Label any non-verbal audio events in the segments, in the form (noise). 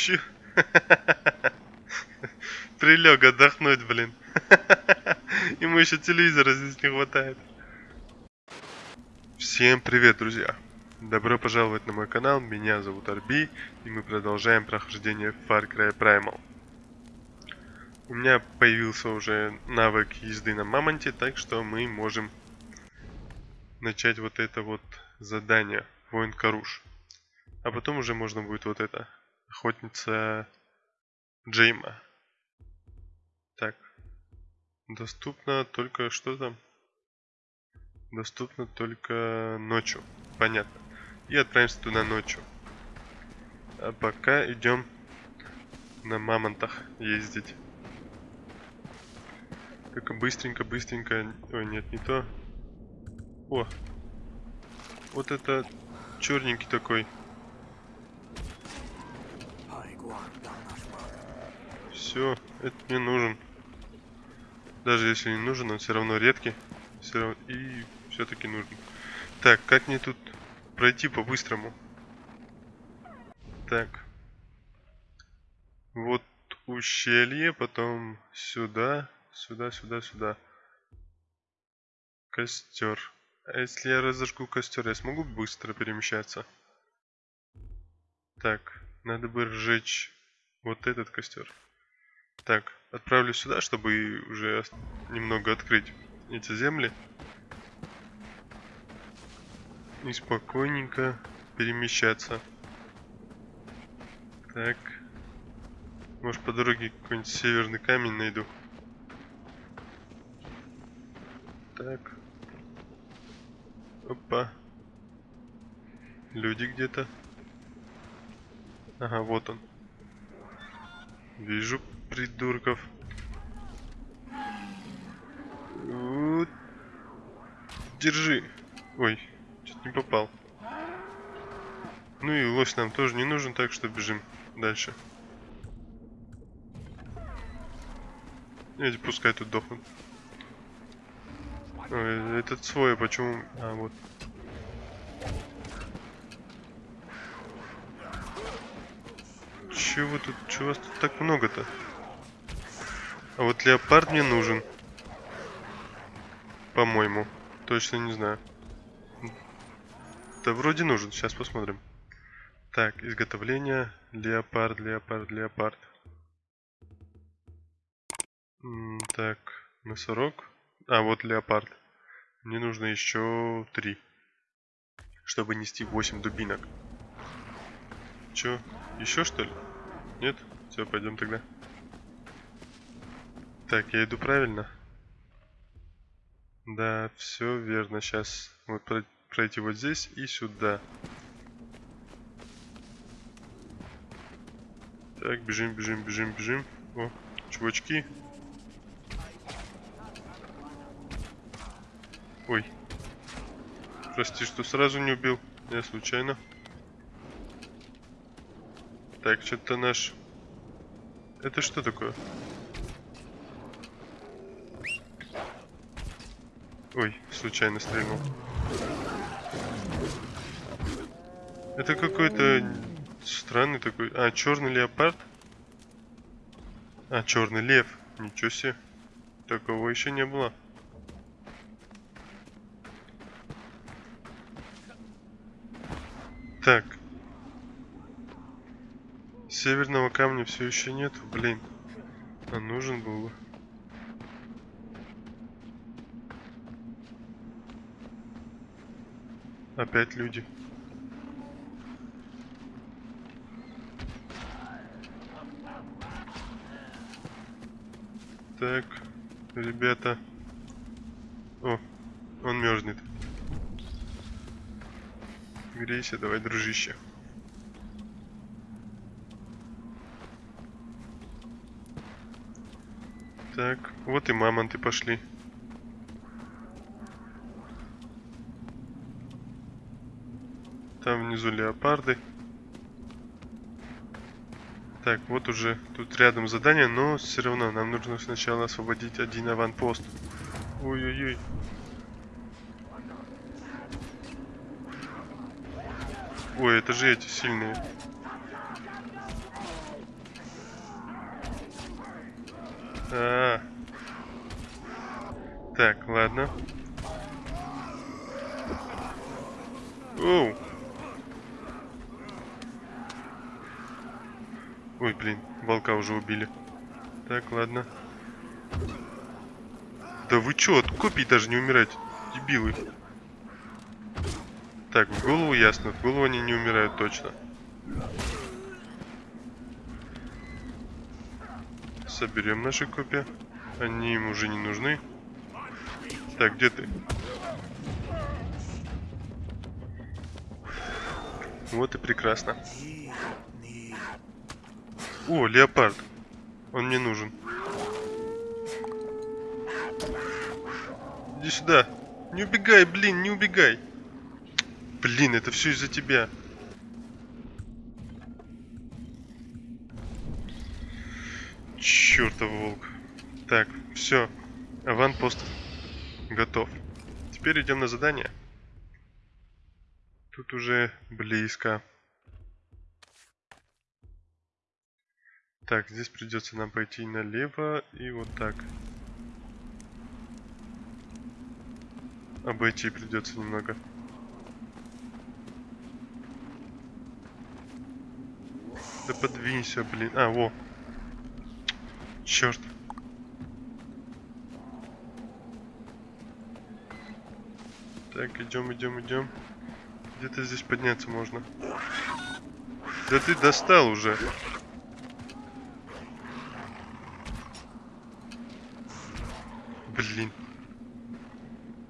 Чё? (laughs) Прилег отдохнуть, блин. (laughs) Ему еще телевизора здесь не хватает. Всем привет, друзья! Добро пожаловать на мой канал, меня зовут Арби, и мы продолжаем прохождение Far Cry Primal. У меня появился уже навык езды на Мамонте, так что мы можем начать вот это вот задание, Воин Каруш. А потом уже можно будет вот это, Охотница Джейма. Так, доступно только что там? Доступно только ночью, понятно и отправимся туда ночью. А пока идем на мамонтах ездить. Только быстренько, быстренько. Ой, нет, не то. О! Вот это черненький такой. Все, это не нужен. Даже если не нужен, он все равно редкий. Все равно... И все-таки нужен. Так, как мне тут пройти по-быстрому. Так. Вот ущелье, потом сюда, сюда, сюда, сюда. Костер. А если я разожгу костер, я смогу быстро перемещаться? Так, надо бы сжечь вот этот костер. Так, отправлю сюда, чтобы уже немного открыть эти земли и спокойненько перемещаться. Так. Может по дороге какой-нибудь северный камень найду. Так. Опа. Люди где-то. Ага, вот он. Вижу придурков. Держи. Ой, Чуть не попал. Ну и лось нам тоже не нужен, так что бежим дальше. Эти пускай тут дохнут. Ой, этот свой, а почему... А, вот. Чего тут... Чего вас тут так много-то? А вот леопард мне нужен. По-моему. Точно не знаю. Да вроде нужен, сейчас посмотрим. Так, изготовление. Леопард, леопард, леопард. Так, носорог. А, вот леопард. Мне нужно еще три. Чтобы нести 8 дубинок. Че, еще что ли? Нет? Все, пойдем тогда. Так, я иду правильно? Да, все верно. Сейчас вот пройти вот здесь и сюда. Так, бежим, бежим, бежим, бежим. О, чувачки. Ой. Прости, что сразу не убил. Я случайно. Так, что-то наш... Это что такое? Ой, случайно стрельнул. Это какой-то странный такой... А, черный леопард? А, черный лев. Ничего себе. Такого еще не было. Так. Северного камня все еще нет, блин. А нужен был бы. Опять люди. Так, ребята. О, он мерзнет. Грейся, давай, дружище. Так, вот и мамонты пошли. Там внизу леопарды. Так, вот уже тут рядом задание, но все равно нам нужно сначала освободить один аванпост. Ой-ой-ой. Ой, это же эти сильные. А. Так, ладно. Оу. Ой, блин, волка уже убили. Так, ладно. Да вы чё, от копий даже не умираете, дебилы. Так, в голову ясно, в голову они не умирают точно. Соберем наши копья. Они им уже не нужны. Так, где ты? Вот и прекрасно. О, леопард. Он мне нужен. Иди сюда. Не убегай, блин, не убегай. Блин, это все из-за тебя. Чертов волк. Так, все. Аванпост готов. Теперь идем на задание. Тут уже близко. Так, здесь придется нам пойти налево и вот так. Обойти придется немного. Да подвинься, блин. А, во. Черт. Так, идем, идем, идем. Где-то здесь подняться можно. Да ты достал уже. Блин.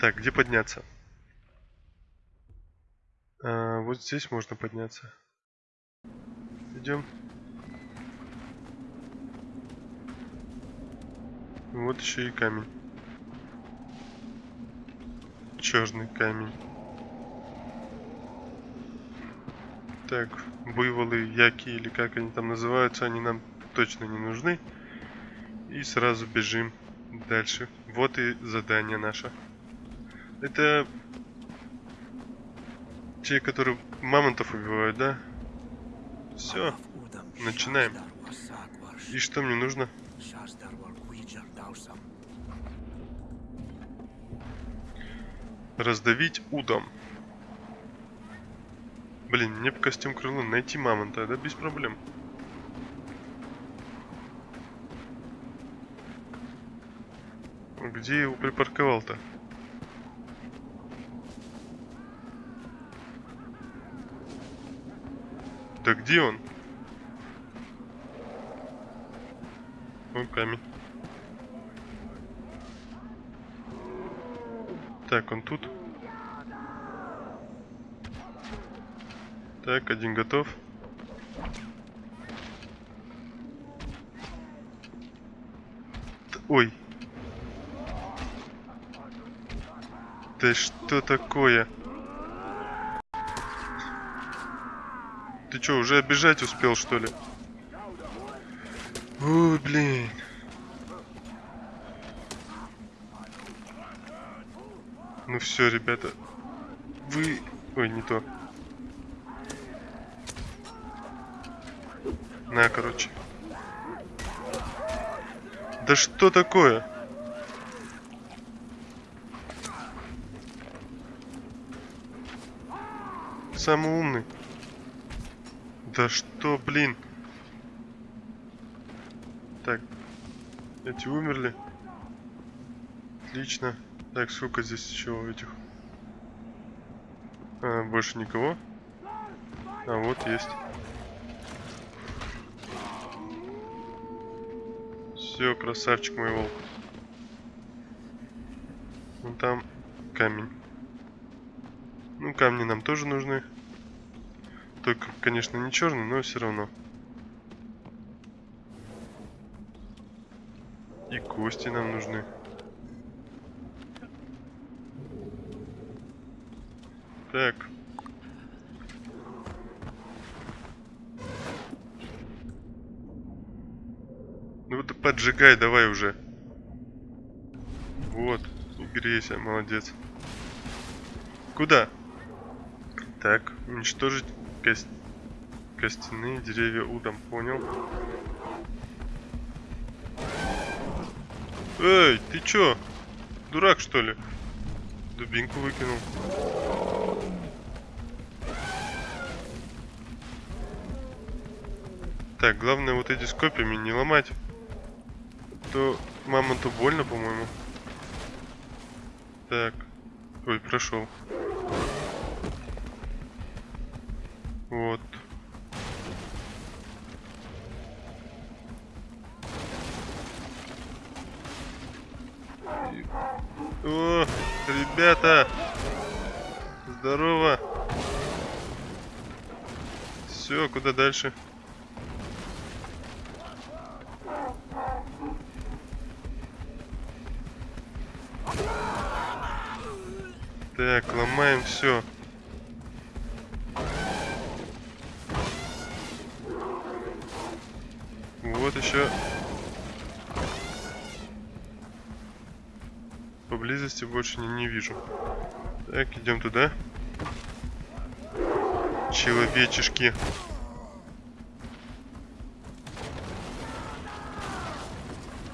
Так, где подняться? А, вот здесь можно подняться. Идем. Вот еще и камень. Черный камень. Так, буйволы, яки или как они там называются, они нам точно не нужны. И сразу бежим дальше. Вот и задание наше. Это те, которые мамонтов убивают, да? Все, начинаем. И что мне нужно? Раздавить удом. Блин, мне по костюм крылу найти мамонта, да без проблем. Где его припарковал-то? Да где он? О, камень. Так, он тут. Так, один готов. Ой. Да что такое? Ты что, уже обижать успел, что ли? Ой, блин. Ну все, ребята. Вы... Ой, не то. На, короче. Да что такое? Самый умный. Да что, блин? Так. Эти умерли. Отлично. Так, сколько здесь еще этих? А, больше никого? А, вот есть. Все, красавчик мой волк. Вон там камень. Ну, камни нам тоже нужны. Только, конечно, не черный, но все равно. И кости нам нужны. Так. Ну вот поджигай давай уже. Вот, грейся, молодец. Куда? Так, уничтожить Кость... Костяные деревья удом, понял. Эй, ты чё? Дурак, что ли? Дубинку выкинул. Так, главное вот эти с не ломать. То мамонту больно, по-моему. Так. Ой, прошел. Вот. О, ребята! Здорово! Все, куда дальше? Все. Вот еще. Поблизости больше не, не вижу. Так, идем туда. Человечешки.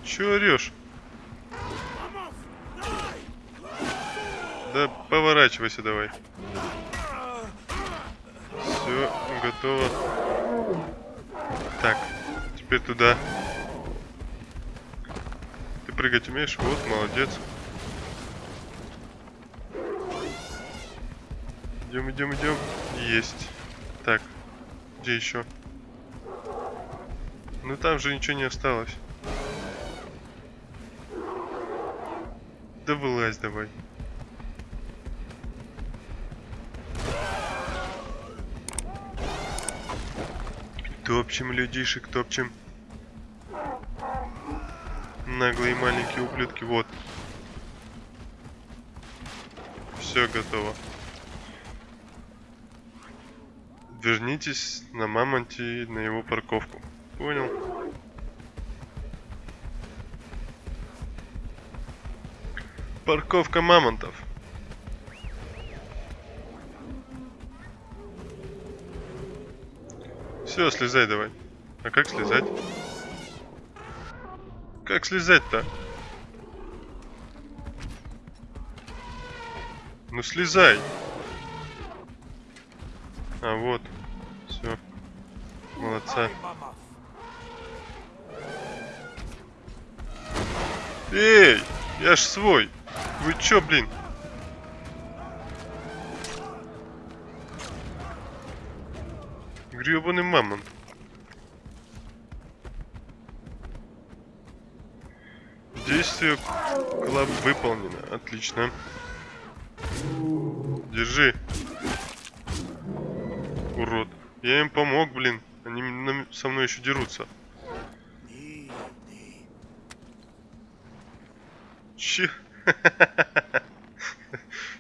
Че орешь? Да поворачивайся давай. Все, готово. Так, теперь туда. Ты прыгать умеешь? Вот, молодец. Идем, идем, идем. Есть. Так, где еще? Ну там же ничего не осталось. Да вылазь давай. Топчем людишек, топчем. Наглые маленькие ублюдки, вот. Все готово. Вернитесь на мамонте на его парковку. Понял? Парковка мамонтов. Все, слезай давай. А как слезать? Как слезать-то? Ну слезай. А вот. Все. Молодца. Эй! Я ж свой. Вы чё, блин? Гребаный мамонт. Действие коллаб выполнено. Отлично. Держи. Урод. Я им помог, блин. Они со мной еще дерутся. Че? (laughs)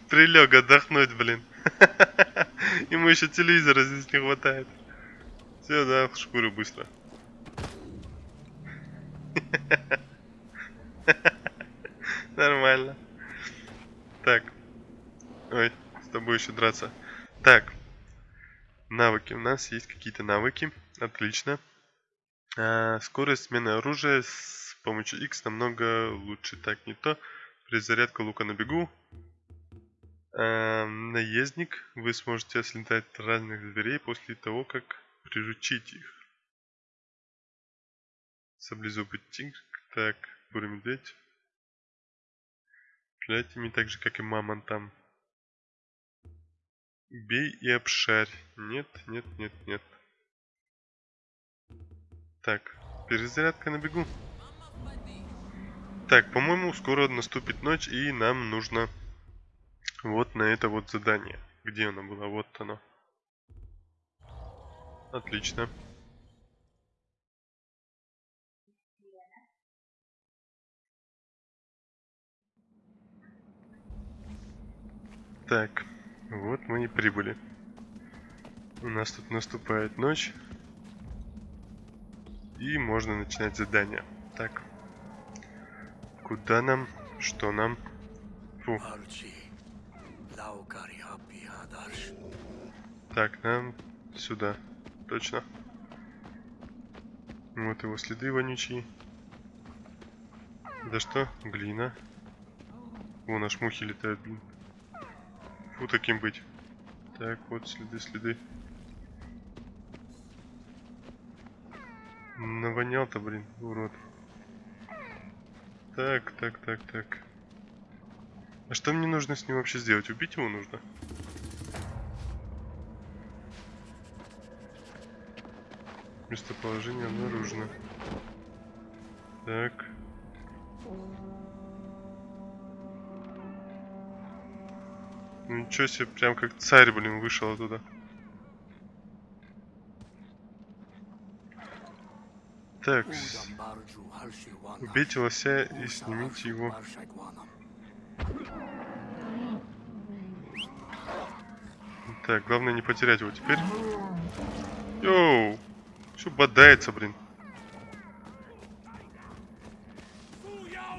Прилег отдохнуть, блин. (laughs) Ему еще телевизора здесь не хватает. Все, да, в шкуру быстро. (laughs) Нормально. Так. Ой, с тобой еще драться. Так. Навыки. У нас есть какие-то навыки. Отлично. А, скорость смены оружия с помощью X намного лучше. Так, не то. Перезарядка лука на бегу. А, наездник. Вы сможете ослетать разных зверей после того, как приручить их. Саблезубый тигр. Так, бурый медведь. Стреляйте ими так же, как и мамонтам. Бей и обшарь. Нет, нет, нет, нет. Так, перезарядка на бегу. Так, по-моему, скоро наступит ночь, и нам нужно вот на это вот задание. Где оно было? Вот оно. Отлично. Так, вот мы и прибыли. У нас тут наступает ночь. И можно начинать задание. Так. Куда нам? Что нам? Фу. Так, нам сюда. Точно. Вот его следы вонючие. Да что? Глина. Вон аж мухи летают, блин. Фу, таким быть. Так, вот следы, следы. Навонял-то, блин, урод. Так, так, так, так. А что мне нужно с ним вообще сделать? Убить его нужно? Местоположение обнаружено. Так. Ну ничего себе, прям как царь, блин, вышел оттуда. Так, убейте лося и снимите его. Так, главное не потерять его теперь. Йоу! Все бодается, блин.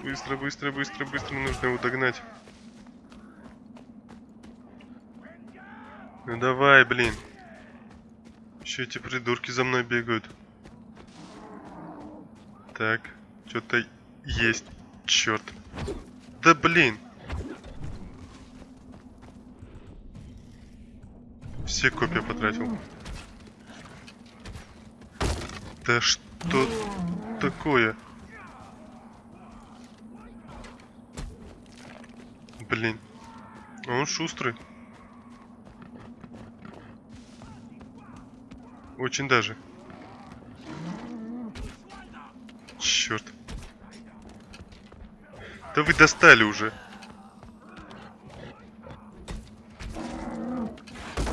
Быстро, быстро, быстро, быстро, нужно его догнать. Ну давай, блин. Еще эти придурки за мной бегают. Так, что-то есть. Черт. Да блин. Все копья потратил. Да что такое? Блин. А Он шустрый. Очень даже. Черт. Да вы достали уже.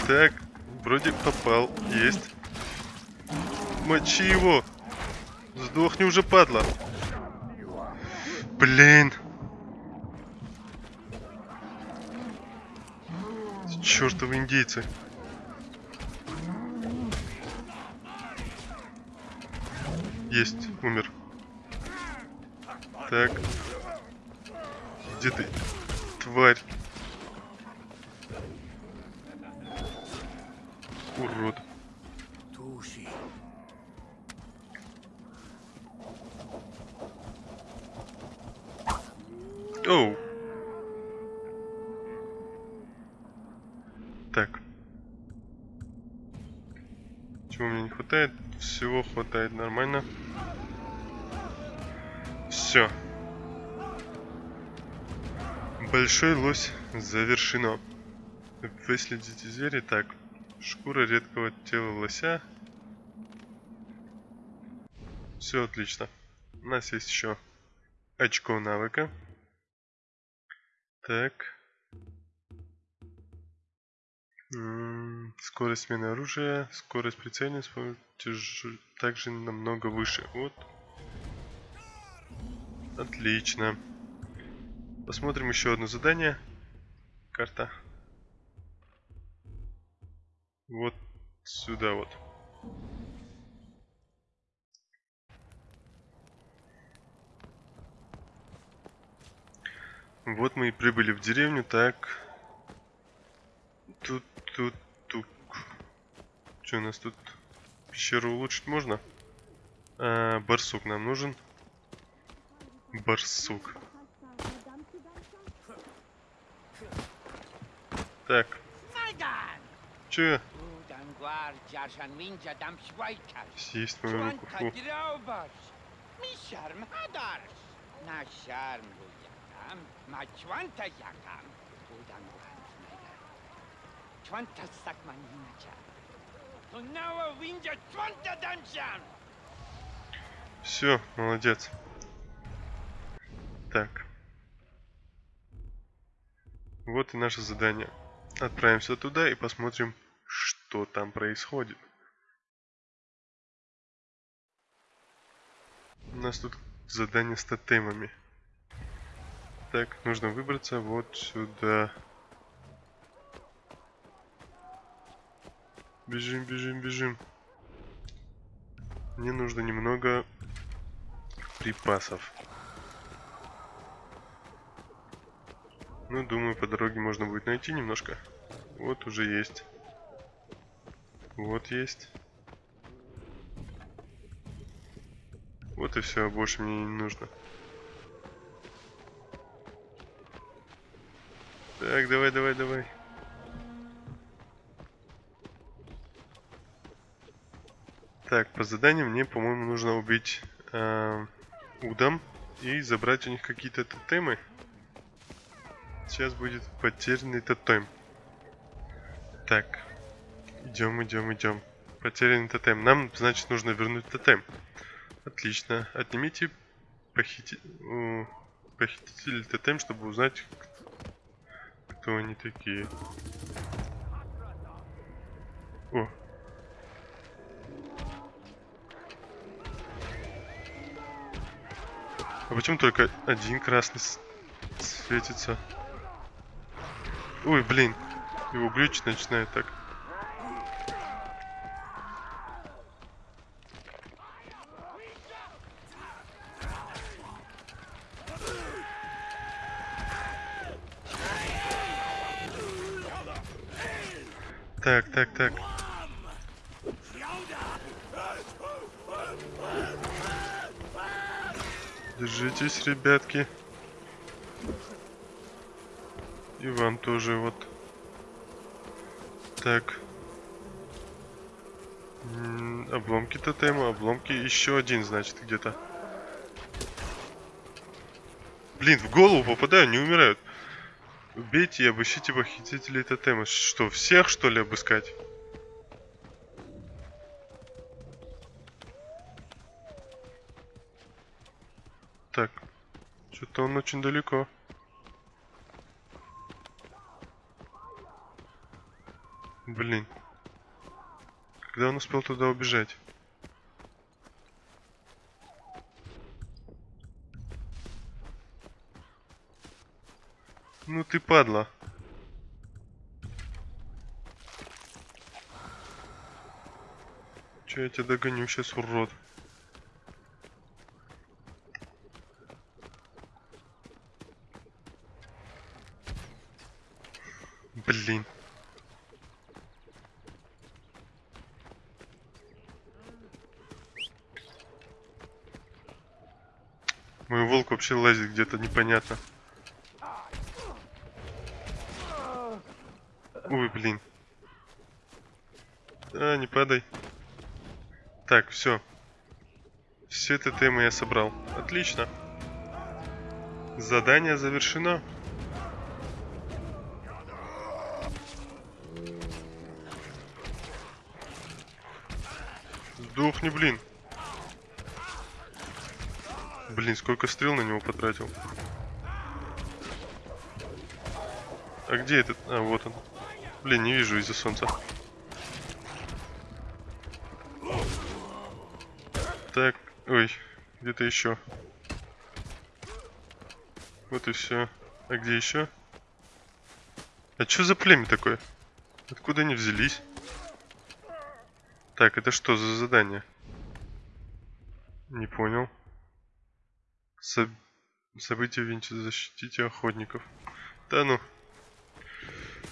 Так, вроде попал. Есть. Мочи его. Сдохни уже, падла. Блин. Чёртовы индейцы. Есть, умер. Так. Где ты? Тварь. Урод. Tushi. Оу. Так. Чего мне не хватает? Всего хватает нормально. Все. Большой лось завершено. Выследите зверя. Так. Шкура редкого тела лося. Все отлично. У нас есть еще очко навыка. Так. Скорость смены оружия, скорость тяж- также намного выше. Вот. Отлично. Посмотрим еще одно задание. Карта. Вот сюда вот. Вот мы и прибыли в деревню, так. Тут, тут, тук. Что у нас тут? Пещеру улучшить можно? А, барсук нам нужен. Барсук. Так, че? Съесть мою руку. Фу. драубаш. Ми шарм хадарш. На шарм Чуанта сакман винча. Тунава винча чуанта дамшан. Все, молодец. Так. Вот и наше задание. Отправимся туда и посмотрим, что там происходит. У нас тут задание с тотемами. Так, нужно выбраться вот сюда. Бежим, бежим, бежим. Мне нужно немного припасов. Ну, думаю, по дороге можно будет найти немножко. Вот уже есть. Вот есть. Вот и все, больше мне не нужно. Так, давай, давай, давай. Так, по заданию мне, по-моему, нужно убить э, Удам и забрать у них какие-то тотемы. Сейчас будет потерянный тотем. Так, идем, идем, идем. Потерянный тотем. Нам, значит, нужно вернуть тотем. Отлично. Отнимите похити... у, похитителей тотем, чтобы узнать, кто они такие. О. А почему только один красный светится? Ой, блин. Его глючить начинает так. Так, так, так. Держитесь, ребятки. И вам тоже вот. Так. М, Обломки тотема, обломки. Еще один, значит, где-то. Блин, в голову попадаю, не умирают. Убейте и обыщите похитителей тотема. Что, всех, что ли, обыскать? Так. Что-то он очень далеко. Блин. Когда он успел туда убежать? Ну ты падла. Че я тебя догоню сейчас, урод? Блин. Мой волк вообще лазит где-то непонятно. Ой, блин. А, не падай. Так, все. Все это темы я собрал. Отлично. Задание завершено. Сдохни, блин. Блин, сколько стрел на него потратил. А где этот? А, вот он. Блин, не вижу из-за солнца. Так, ой, где-то еще. Вот и все. А где еще? А что за племя такое? Откуда они взялись? Так, это что за задание? Не понял. Соб... События Винчи защитите охотников. Да ну.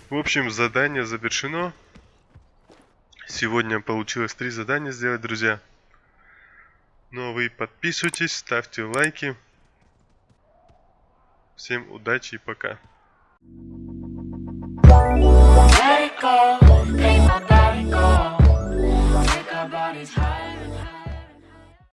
В общем, задание завершено. Сегодня получилось три задания сделать, друзья. Ну а вы подписывайтесь, ставьте лайки. Всем удачи и пока. Let it go, make my body. Take our bodies higher.